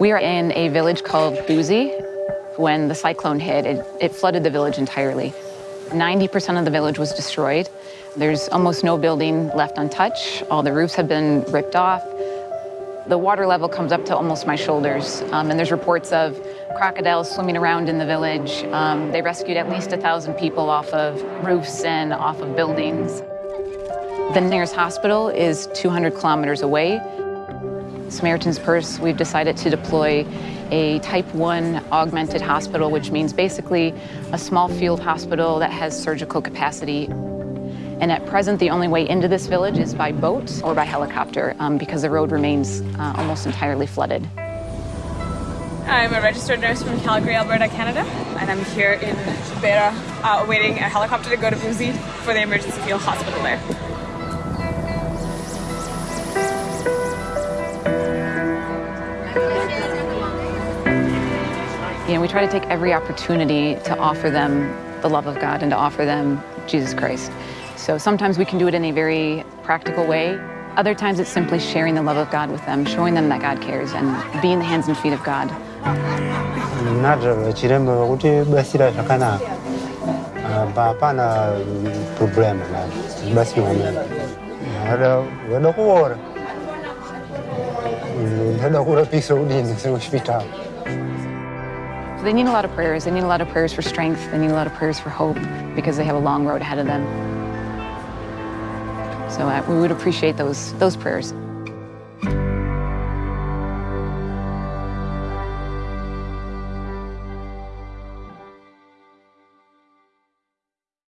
We are in a village called Buzi. When the cyclone hit, it, it flooded the village entirely. 90% of the village was destroyed. There's almost no building left untouched. All the roofs have been ripped off. The water level comes up to almost my shoulders, um, and there's reports of crocodiles swimming around in the village. Um, they rescued at least a thousand people off of roofs and off of buildings. The nearest hospital is 200 kilometers away. Samaritan's Purse, we've decided to deploy a type 1 augmented hospital, which means basically a small field hospital that has surgical capacity. And at present, the only way into this village is by boat or by helicopter um, because the road remains uh, almost entirely flooded. I'm a registered nurse from Calgary, Alberta, Canada, and I'm here in Beira uh, awaiting a helicopter to go to Buzi for the emergency field hospital there. You know, we try to take every opportunity to offer them the love of God and to offer them Jesus Christ. So sometimes we can do it in a very practical way. Other times it's simply sharing the love of God with them, showing them that God cares and being the hands and feet of God. So they need a lot of prayers. They need a lot of prayers for strength. They need a lot of prayers for hope because they have a long road ahead of them. So uh, we would appreciate those, those prayers.